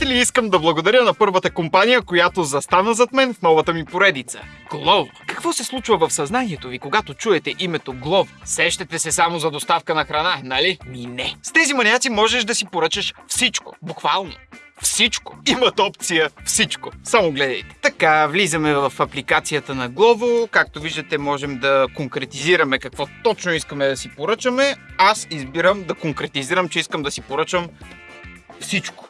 приятели, искам да благодаря на първата компания, която застана зад мен в новата ми поредица. Глов. Какво се случва в съзнанието ви, когато чуете името Глов? Сещате се само за доставка на храна, нали? Ми не. С тези маняци можеш да си поръчаш всичко. Буквално. Всичко. Имат опция всичко. Само гледайте. Така, влизаме в апликацията на Glovo. Както виждате, можем да конкретизираме какво точно искаме да си поръчаме. Аз избирам да конкретизирам, че искам да си поръчам всичко.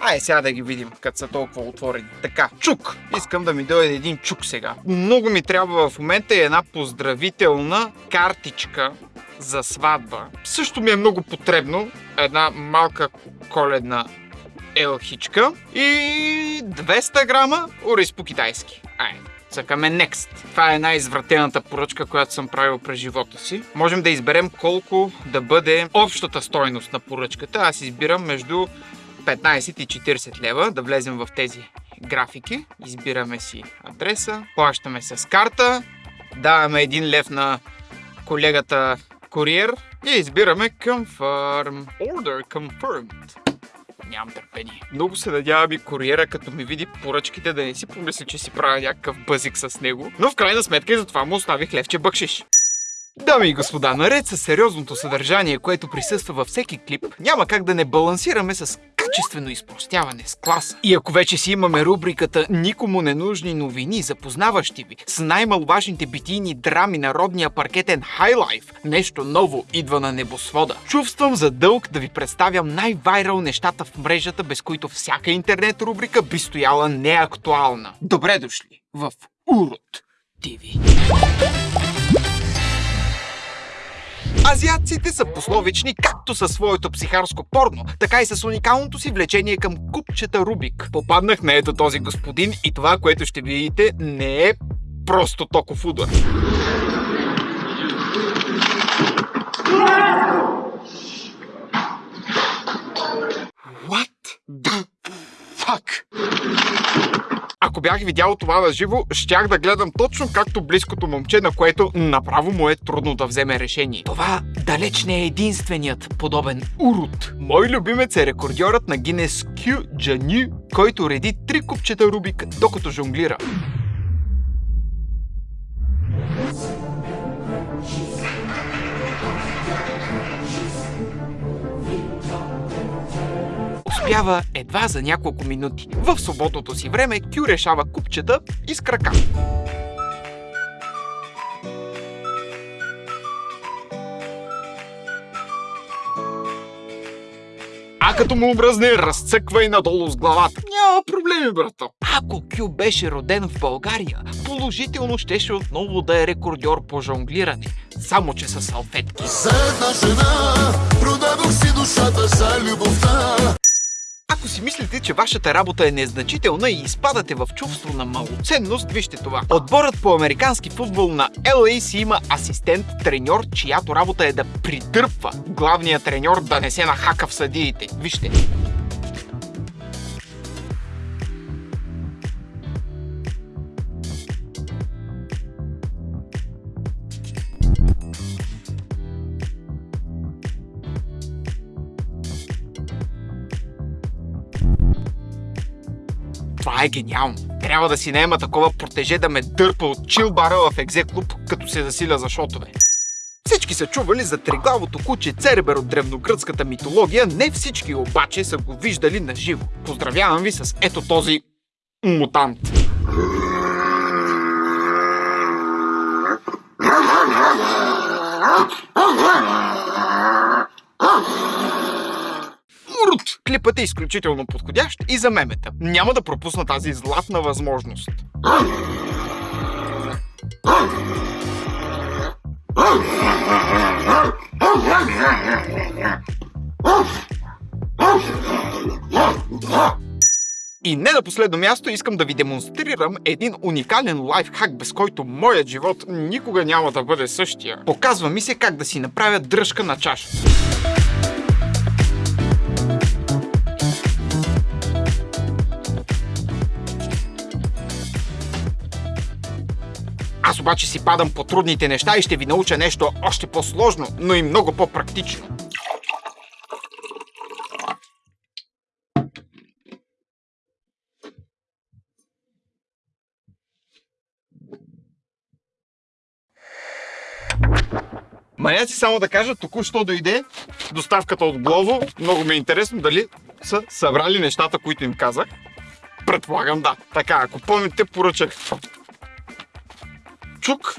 Ай, сега да ги видим, като са толкова отворени. Така, чук. Искам да ми дойде един чук сега. Много ми трябва в момента е една поздравителна картичка за сватба. Също ми е много потребно една малка коледна елхичка и 200 грама ориз по китайски. Ай, цъкаме next. Това е най-извратената поръчка, която съм правил през живота си. Можем да изберем колко да бъде общата стойност на поръчката. Аз избирам между 15 и 40 лева да влезем в тези графики. Избираме си адреса, плащаме с карта, даваме 1 лев на колегата куриер и избираме Confirm. Order confirmed. Нямам търпение. Много се надявам и куриера, като ми види поръчките, да не си помисли, че си правя някакъв бъзик с него. Но в крайна сметка и затова му оставих левче бъкшиш. Дами и господа, наред с сериозното съдържание, което присъства във всеки клип, няма как да не балансираме с качествено изпростяване с клас. И ако вече си имаме рубриката Никому ненужни новини, запознаващи ви с най-малважните битийни драми на родния паркетен хайлайф, нещо ново идва на небосвода. Чувствам за дълг да ви представям най-вайрал нещата в мрежата, без които всяка интернет рубрика би стояла неактуална. Добре дошли в Урод ТВ. Азиатците са пословични както със своето психарско порно, така и с уникалното си влечение към купчета Рубик. Попаднах на ето този господин и това, което ще видите, не е просто токов удар. What the fuck? Ако бях видял това на живо, щях да гледам точно както близкото момче, на което направо му е трудно да вземе решение. Това далеч не е единственият подобен урод. Мой любимец е рекордьорът на Гинес Кю Джаню, който реди три купчета Рубик, докато жонглира. Успява едва за няколко минути. В свободното си време Кю решава купчета и с крака. А като му образне, разцъква и надолу с главата. Няма проблеми, брато. Ако Кю беше роден в България, положително щеше отново да е рекордьор по жонглиране. Само, че са салфетки. За една жена продадох си душата за любовта. Ако си мислите, че вашата работа е незначителна и изпадате в чувство на малоценност, вижте това. Отборът по американски футбол на LA си има асистент, треньор, чиято работа е да придърпва главния треньор да не се нахака в съдиите. Вижте. Това е гениално. Трябва да си наема такова протеже да ме дърпа от чилбара в екзе клуб, като се засиля за шотове. Всички са чували за треглавото куче Цербер от древногръцката митология, не всички обаче са го виждали на живо. Поздравявам ви с ето този мутант. Урод! Клипът е изключително подходящ и за мемета. Няма да пропусна тази златна възможност. И не на последно място искам да ви демонстрирам един уникален лайфхак, без който моят живот никога няма да бъде същия. Показва ми се как да си направя дръжка на чаша. Обаче си падам по трудните неща и ще ви науча нещо още по-сложно, но и много по-практично. Маняци само да кажа, току-що дойде доставката от Глово. Много ми е интересно дали са събрали нещата, които им казах. Предполагам да. Така, ако помните, поръчах чук.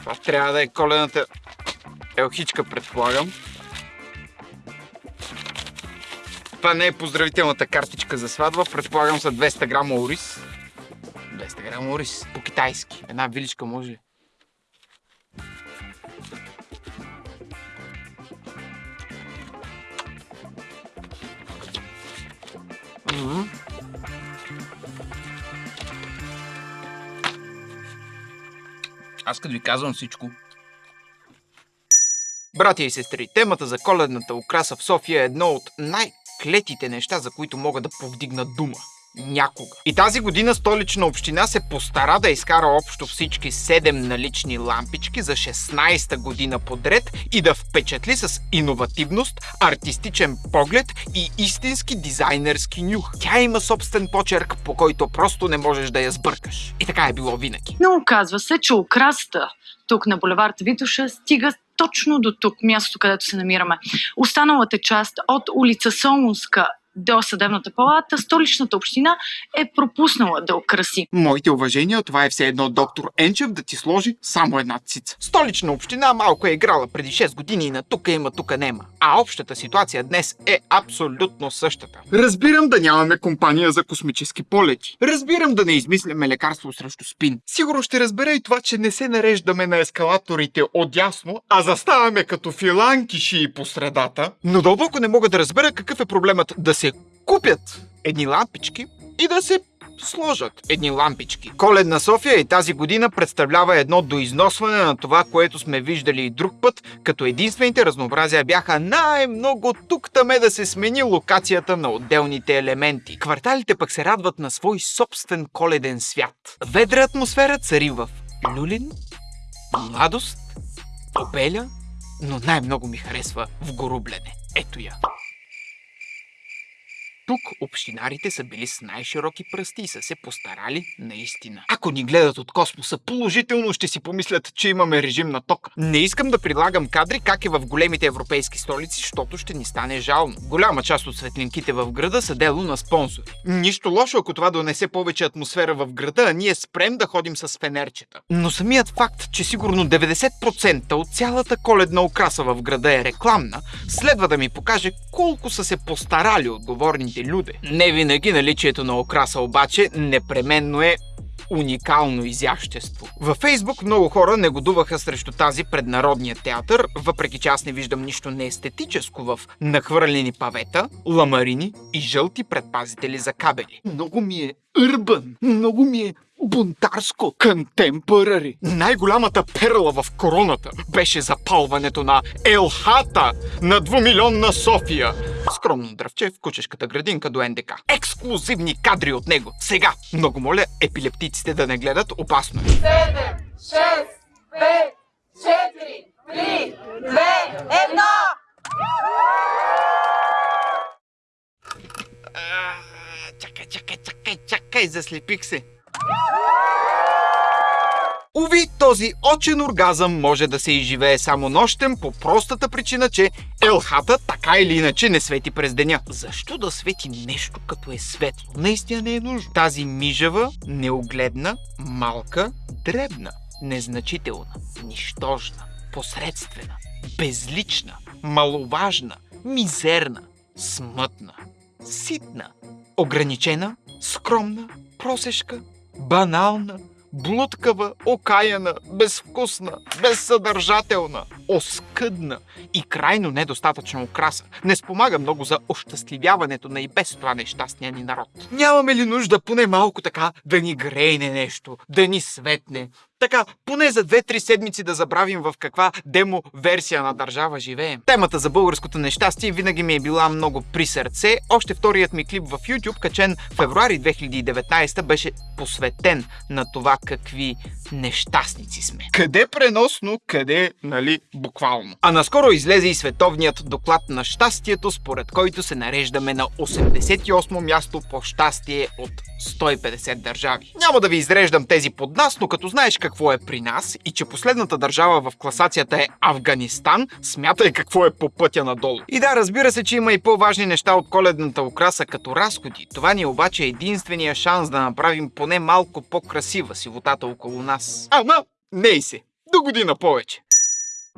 Това трябва да е колената елхичка, предполагам. Това не е поздравителната картичка за сватба. Предполагам са 200 грама ориз. 200 грама ориз. По-китайски. Една виличка може ли? Мгм. Аз като ви казвам всичко. Братя и сестри, темата за коледната украса в София е едно от най-клетите неща, за които мога да повдигна дума. Някога. И тази година столична община се постара да изкара общо всички 7 налични лампички за 16-та година подред и да впечатли с иновативност, артистичен поглед и истински дизайнерски нюх. Тя има собствен почерк, по който просто не можеш да я сбъркаш. И така е било винаги. Но оказва се, че украсата тук на булевард Витоша стига точно до тук, мястото, където се намираме. Останалата част от улица Солунска до Съдебната палата, столичната община е пропуснала да украси. Моите уважения, това е все едно доктор Енчев да ти сложи само една цица. Столична община малко е играла преди 6 години и на тука има, тука нема. А общата ситуация днес е абсолютно същата. Разбирам да нямаме компания за космически полети. Разбирам да не измисляме лекарство срещу спин. Сигурно ще разбера и това, че не се нареждаме на ескалаторите отясно, а заставаме като филанкиши по средата. Но дълбоко не мога да разбера какъв е проблемът да се купят едни лампички и да се сложат едни лампички. Коледна София и тази година представлява едно доизносване на това, което сме виждали и друг път, като единствените разнообразия бяха най-много тук-таме да се смени локацията на отделните елементи. Кварталите пък се радват на свой собствен коледен свят. Ведра атмосфера цари в Люлин, Младост, Обеля, но най-много ми харесва в Горублене. Ето я. Тук общинарите са били с най-широки пръсти и са се постарали наистина. Ако ни гледат от космоса, положително ще си помислят, че имаме режим на ток. Не искам да прилагам кадри как е в големите европейски столици, защото ще ни стане жално. Голяма част от светлинките в града са дело на спонсори. Нищо лошо, ако това донесе повече атмосфера в града, а ние спрем да ходим с фенерчета. Но самият факт, че сигурно 90% от цялата коледна украса в града е рекламна, следва да ми покаже колко са се постарали отговорните люде. Не винаги наличието на окраса обаче непременно е уникално изящество. Във Фейсбук много хора негодуваха срещу тази пред Народния театър, въпреки че аз не виждам нищо неестетическо в нахвърлени павета, ламарини и жълти предпазители за кабели. Много ми е урбан, много ми е бунтарско, контемпорари. Най-голямата перла в короната беше запалването на Елхата на двумилионна София. Скромно дръвче в кучешката градинка до НДК. Ексклюзивни кадри от него. Сега, много моля, епилептиците да не гледат, опасно е. 7, 6, 5, 4, 3, 2, 1. А, Чакай, чакай, чакай, чакай, заслепих се. Уви, този очен оргазъм може да се изживее само нощем по простата причина, че елхата така или иначе не свети през деня. Защо да свети нещо като е светло? Наистина не е нужно. Тази мижава, неогледна, малка, дребна, незначителна, нищожна, посредствена, безлична, маловажна, мизерна, смътна, ситна, ограничена, скромна, просешка, банална, блудкава, окаяна, безвкусна, безсъдържателна, оскъдна и крайно недостатъчно украса. Не спомага много за ощастливяването на и без това нещастния ни народ. Нямаме ли нужда поне малко така да ни грейне нещо, да ни светне? Така, поне за 2-3 седмици да забравим в каква демо версия на държава живеем. Темата за българското нещастие винаги ми е била много при сърце. Още вторият ми клип в YouTube, качен февруари 2019, беше посветен на това какви нещастници сме. Къде преносно, къде, нали, буквално. А наскоро излезе и световният доклад на щастието, според който се нареждаме на 88 място по щастие от 150 държави. Няма да ви изреждам тези под нас, но като знаеш какво е при нас и че последната държава в класацията е Афганистан, смятай какво е по пътя надолу. И да, разбира се, че има и по-важни неща от коледната украса като разходи. Това ни е обаче единствения шанс да направим поне малко по-красива сивотата около нас. Ама, ней се! До година повече!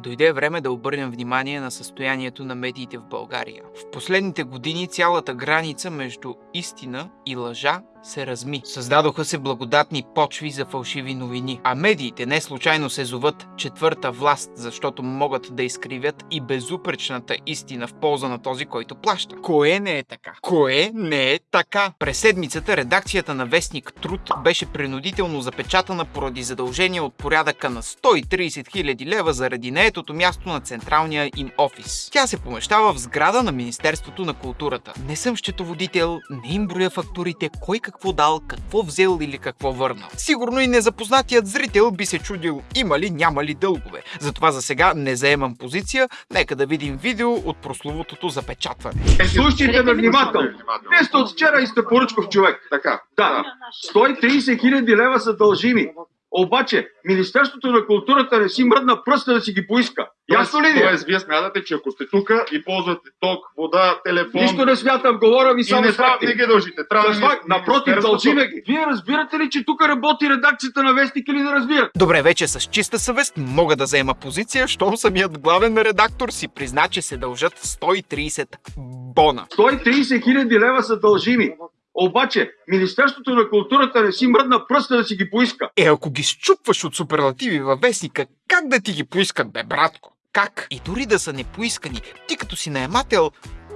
Дойде време да обърнем внимание на състоянието на медиите в България. В последните години цялата граница между истина и лъжа се разми. Създадоха се благодатни почви за фалшиви новини. А медиите не случайно се зоват четвърта власт, защото могат да изкривят и безупречната истина в полза на този, който плаща. Кое не е така? Кое не е така? През седмицата редакцията на Вестник Труд беше принудително запечатана поради задължение от порядъка на 130 000 лева заради неетото място на централния им офис. Тя се помещава в сграда на Министерството на културата. Не съм счетоводител, не им броя фактурите, кой какво дал, какво взел или какво върнал. Сигурно и незапознатият зрител би се чудил има ли, няма ли дългове. Затова за сега не заемам позиция, нека да видим видео от прословутото запечатване. Слушайте ме внимателно. Вие сте от вчера и сте поръчков човек. Така. Да. 130 хиляди лева са дължими. Обаче, Министерството на културата не си мръдна пръста да си ги поиска. Ясно ли ви? е? Тоест, вие смятате, че ако сте тук и ползвате ток, вода, телефон... Нищо не смятам, говоря ви и само не, с трябва, факти. не ги дължите. Трябва да факт, ги- напротив, дължиме ги. Вие разбирате ли, че тук работи редакцията на Вестник или не разбирате? Добре, вече с чиста съвест мога да заема позиция, щом самият главен редактор си призна, че се дължат 130 бона. 130 хиляди лева са дължими. Обаче, Министерството на културата не си мръдна пръста да си ги поиска. Е, ако ги щупваш от суперлативи във вестника, как да ти ги поискат, бе, братко? Как? И дори да са непоискани, ти като си наемател,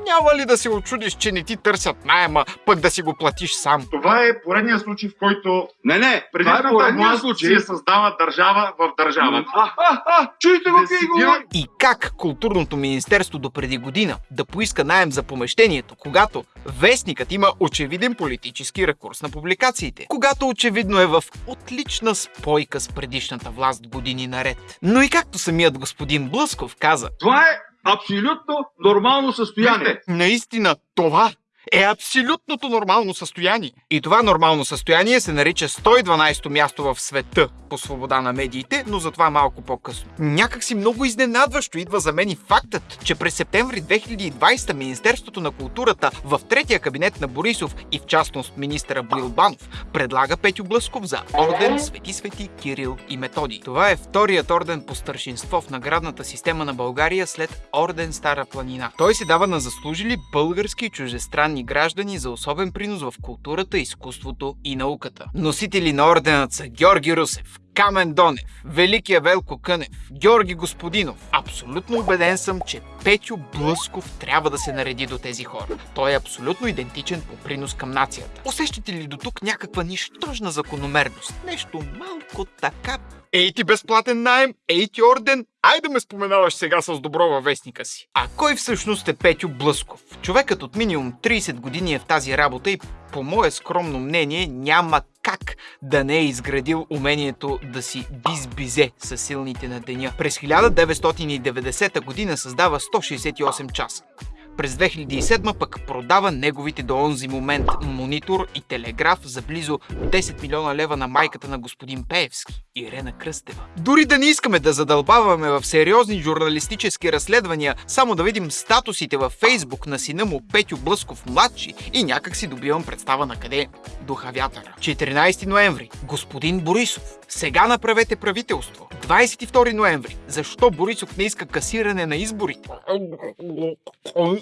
няма ли да се очудиш, че не ти търсят найема, пък да си го платиш сам? Това е поредният случай, в който Не, не, това е предишната поредният власт случай. си е създава държава в държавата. А, а, а, чуйте го, говорите. И как културното министерство до преди година да поиска найем за помещението, когато вестникът има очевиден политически рекурс на публикациите, когато очевидно е в отлична спойка с предишната власт години наред. Но и както самият господин Блъсков каза, Това е абсолютно нормално състояние. Наистина това е абсолютното нормално състояние. И това нормално състояние се нарича 112-то място в света по свобода на медиите, но за това малко по-късно. Някак си много изненадващо идва за мен и фактът, че през септември 2020 Министерството на културата в третия кабинет на Борисов и в частност министъра Боил Банов предлага Петю Блъсков за орден Свети Свети Кирил и Методий. Това е вторият орден по старшинство в наградната система на България след орден Стара планина. Той се дава на заслужили български и чужестранни граждани за особен принос в културата, изкуството и науката. Носители на орденът са Георги Русев, Камен Донев, Великия Велко Кънев, Георги Господинов. Абсолютно убеден съм, че Петю Блъсков трябва да се нареди до тези хора. Той е абсолютно идентичен по принос към нацията. Усещате ли до тук някаква нищожна закономерност? Нещо малко така Ей ти безплатен найем, ей ти орден, ай да ме споменаваш сега с добро във вестника си. А кой всъщност е Петю Блъсков? Човекът от минимум 30 години е в тази работа и по мое скромно мнение няма как да не е изградил умението да си бизбизе с силните на деня. През 1990 година създава 168 часа. През 2007 пък продава неговите до онзи момент монитор и телеграф за близо 10 милиона лева на майката на господин Пеевски, Ирена Кръстева. Дори да не искаме да задълбаваме в сериозни журналистически разследвания, само да видим статусите във Фейсбук на сина му Петю Блъсков младши и някак си добивам представа на къде духа вятъра. 14 ноември. Господин Борисов. Сега направете правителство. 22 ноември. Защо Борисов не иска касиране на изборите?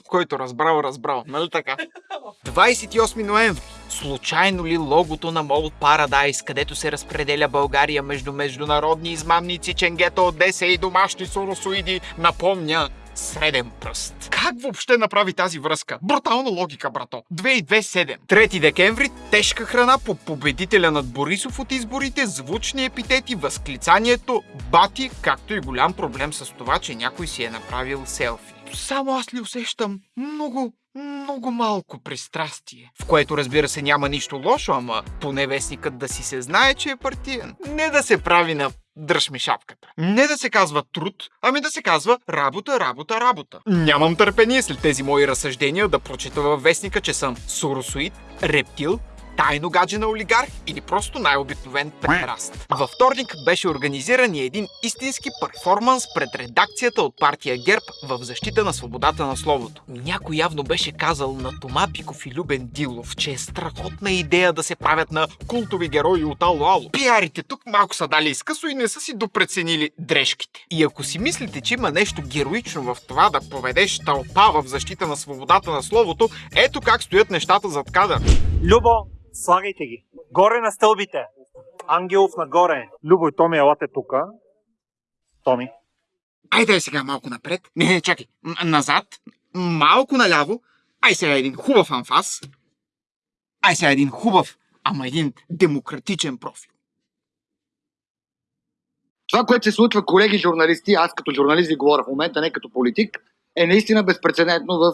Който разбрал, разбрал. Нали така? 28 ноември. Случайно ли логото на Мол Paradise, където се разпределя България между международни измамници, ченгета ДС и домашни соросоиди, напомня среден пръст. Как въобще направи тази връзка? Брутална логика, брато. 2 и 2 7. 3 декември тежка храна по победителя над Борисов от изборите, звучни епитети, възклицанието бати, както и голям проблем с това, че някой си е направил селфи. Само аз ли усещам много, много малко пристрастие. В което разбира се няма нищо лошо, ама поне вестникът да си се знае, че е партиен. Не да се прави на дръж ми шапката. Не да се казва труд, ами да се казва работа, работа, работа. Нямам търпение след тези мои разсъждения да прочита във вестника, че съм суросоид, рептил, тайно гадже на олигарх или просто най-обикновен педераст. Във вторник беше организиран и един истински перформанс пред редакцията от партия ГЕРБ в защита на свободата на словото. Някой явно беше казал на Тома Биков и Любен Дилов, че е страхотна идея да се правят на култови герои от Ало Ало. Пиарите тук малко са дали изкъсо и не са си допреценили дрежките. И ако си мислите, че има нещо героично в това да поведеш тълпа в защита на свободата на словото, ето как стоят нещата зад кадър. Любо, слагайте ги. Горе на стълбите. Ангелов нагоре. Любо и Томи, елате тука. Томи. Айде сега малко напред. Не, не, чакай. Назад. Малко наляво. Ай сега един хубав анфас. Ай сега един хубав, ама един демократичен профил. Това, което се случва, колеги журналисти, аз като журналист ви говоря в момента, не като политик, е наистина безпредседентно в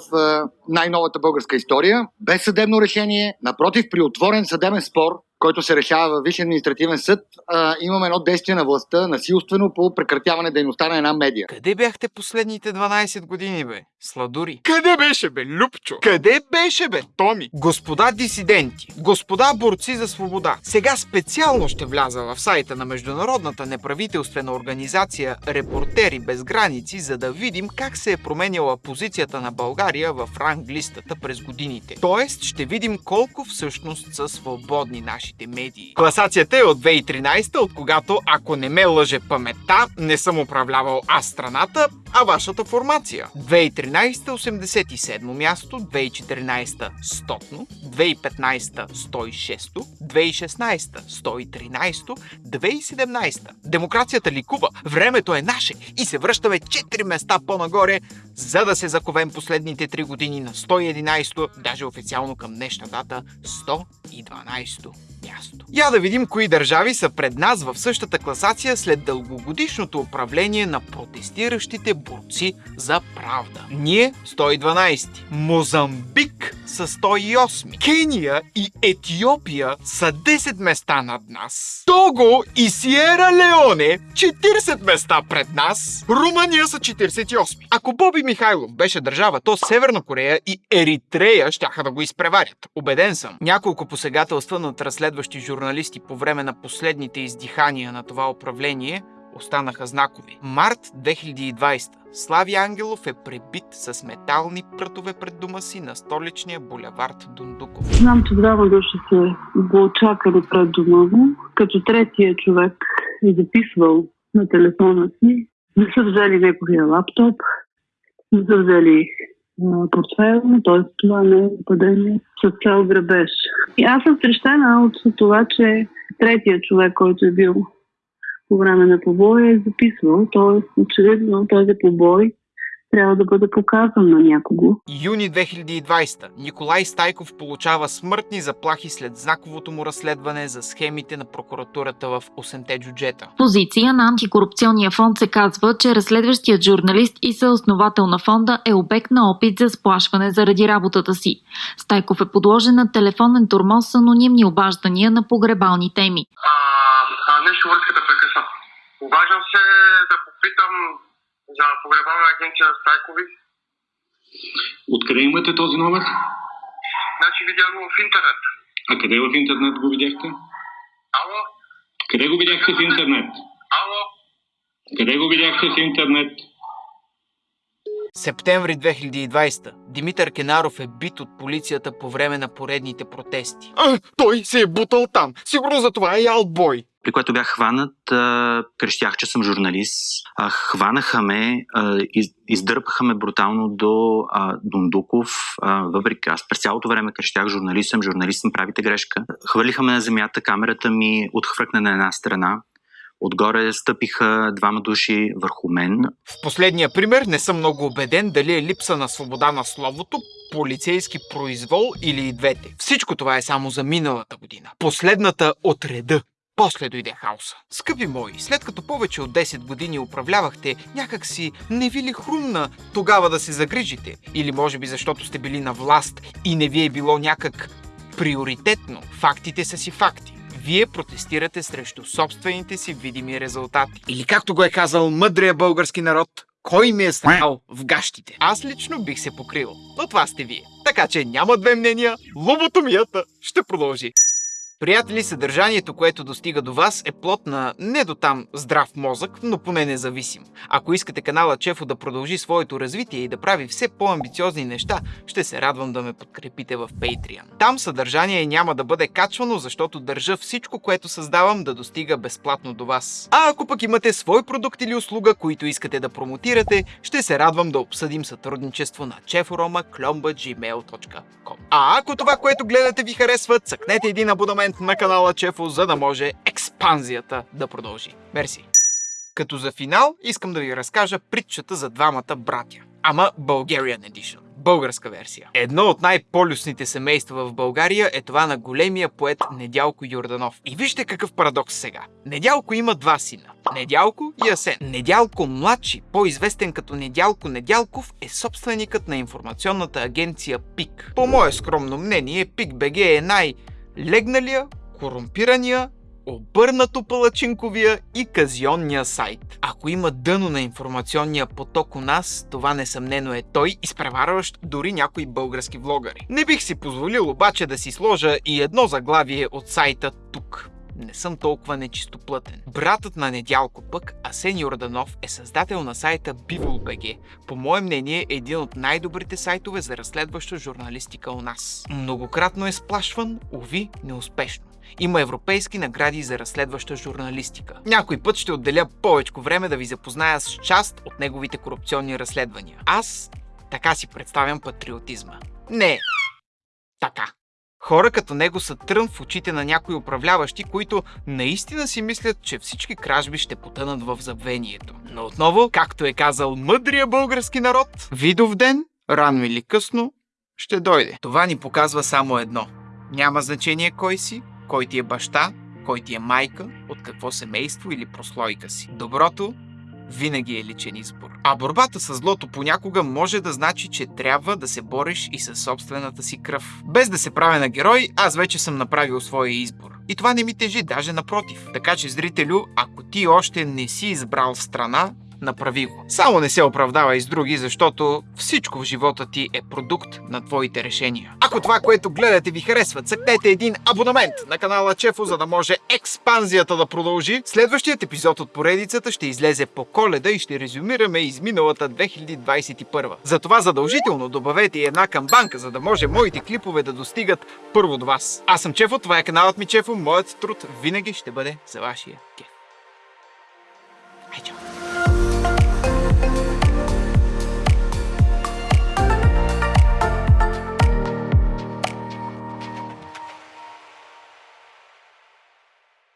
най-новата българска история. Без съдебно решение, напротив, при отворен съдебен спор, който се решава във Висшия административен съд, е, имаме едно действие на властта насилствено по прекратяване дейността на една медия. Къде бяхте последните 12 години, бе? Сладури. Къде беше, бе, Любчо? Къде беше, бе, Томи? Господа дисиденти, господа борци за свобода, сега специално ще вляза в сайта на Международната неправителствена организация Репортери без граници, за да видим как се е променяла позицията на България в ранглистата през годините. Тоест, ще видим колко всъщност са свободни нашите медии. Класацията е от 2013, от когато, ако не ме лъже паметта, не съм управлявал аз страната, а вашата формация. 2013 87 място, 2014 100, 2015 106, 2016 113, 2017. Демокрацията ликува, времето е наше и се връщаме 4 места по-нагоре, за да се заковем последните 3 години на 111, даже официално към днешна дата 112 място. Я да видим кои държави са пред нас в същата класация след дългогодишното управление на протестиращите борци за правда. Ние 112, Мозамбик са 108, Кения и Етиопия са 10 места над нас, Того и Сиера Леоне 40 места пред нас, Румъния са 48. Ако Боби Михайлов беше държава, то Северна Корея и Еритрея щяха да го изпреварят. Убеден съм. Няколко посегателства над разследващи журналисти по време на последните издихания на това управление останаха знакови. Март 2020. Слави Ангелов е пребит с метални прътове пред дома си на столичния булевард Дундуков. Знам, че двама души са го очакали пред дома му, като третия човек е записвал на телефона си. Не са взели неговия лаптоп, не са взели портфел, т.е. това не е нападение с цял грабеж. И аз съм втрещена от това, че третия човек, който е бил по време на побоя, е записвал, т.е. очевидно този побой трябва да бъде показан на някого. Юни 2020. Николай Стайков получава смъртни заплахи след знаковото му разследване за схемите на прокуратурата в 8-те джуджета. позиция на антикорупционния фонд се казва, че разследващият журналист и съосновател на фонда е обект на опит за сплашване заради работата си. Стайков е подложен на телефонен турмоз с анонимни обаждания на погребални теми. А, а нещо връзката прекъсна. Обаждам се да попитам за погребална агенция Стайкови. Откъде имате този номер? Значи видях го в интернет. А къде в интернет го видяхте? Ало? Къде го видяхте в интернет? Ало? Къде го видяхте в интернет? Септември 2020. Димитър Кенаров е бит от полицията по време на поредните протести. А, той се е бутал там. Сигурно за това е ял бой. При което бях хванат, крещях, че съм журналист. Хванаха ме, а, из, издърпаха ме брутално до Дундуков, въпреки аз през цялото време крещях, журналист съм, журналист съм, правите грешка. Хвърлиха ме на земята, камерата ми отхвъркна на една страна. Отгоре стъпиха двама души върху мен. В последния пример не съм много убеден дали е липса на свобода на словото, полицейски произвол или и двете. Всичко това е само за миналата година. Последната от реда. После дойде хаоса. Скъпи мои, след като повече от 10 години управлявахте, някак си не ви ли хрумна тогава да се загрижите? Или може би защото сте били на власт и не ви е било някак приоритетно? Фактите са си факти. Вие протестирате срещу собствените си видими резултати. Или както го е казал мъдрия български народ, кой ми е стал в гащите? Аз лично бих се покрил, но това сте вие. Така че няма две мнения, лоботомията ще продължи. Приятели, съдържанието, което достига до вас е плод на не до там здрав мозък, но поне независим. Ако искате канала Чефо да продължи своето развитие и да прави все по-амбициозни неща, ще се радвам да ме подкрепите в Patreon. Там съдържание няма да бъде качвано, защото държа всичко, което създавам да достига безплатно до вас. А ако пък имате свой продукт или услуга, които искате да промотирате, ще се радвам да обсъдим сътрудничество на cheforoma.gmail.com А ако това, което гледате ви харесва, цъкнете един абонамент на канала Чефо, за да може експанзията да продължи. Мерси! Като за финал искам да ви разкажа притчата за двамата братя. Ама Bulgarian Edition. Българска версия. Едно от най-полюсните семейства в България е това на големия поет Недялко Йорданов. И вижте какъв парадокс сега. Недялко има два сина. Недялко и Асен. Недялко младши, по-известен като Недялко Недялков, е собственикът на информационната агенция ПИК. По мое скромно мнение, ПИК БГ е най-легналия, корумпирания, обърнато палачинковия и казионния сайт. Ако има дъно на информационния поток у нас, това несъмнено е той, изпреварващ дори някои български влогари. Не бих си позволил обаче да си сложа и едно заглавие от сайта тук. Не съм толкова нечистоплътен. Братът на Недялко пък, Асен Йорданов, е създател на сайта Bivol.bg. По мое мнение е един от най-добрите сайтове за разследваща журналистика у нас. Многократно е сплашван, уви, неуспешно. Има европейски награди за разследваща журналистика. Някой път ще отделя повече време да ви запозная с част от неговите корупционни разследвания. Аз така си представям патриотизма. Не, така. Хора като него са трън в очите на някои управляващи, които наистина си мислят, че всички кражби ще потънат в забвението. Но отново, както е казал мъдрия български народ, видов ден, рано или късно, ще дойде. Това ни показва само едно. Няма значение кой си, кой ти е баща, кой ти е майка, от какво семейство или прослойка си. Доброто винаги е личен избор. А борбата с злото понякога може да значи, че трябва да се бориш и със собствената си кръв. Без да се правя на герой, аз вече съм направил своя избор. И това не ми тежи, даже напротив. Така че, зрителю, ако ти още не си избрал страна, направи го. Само не се оправдавай с други, защото всичко в живота ти е продукт на твоите решения. Ако това, което гледате ви харесва, цъкнете един абонамент на канала Чефо, за да може експанзията да продължи. Следващият епизод от поредицата ще излезе по коледа и ще резюмираме изминалата 2021. Затова задължително добавете една камбанка, за да може моите клипове да достигат първо до вас. Аз съм Чефо, това е каналът ми Чефо, моят труд винаги ще бъде за вашия кеф. Ай, чао!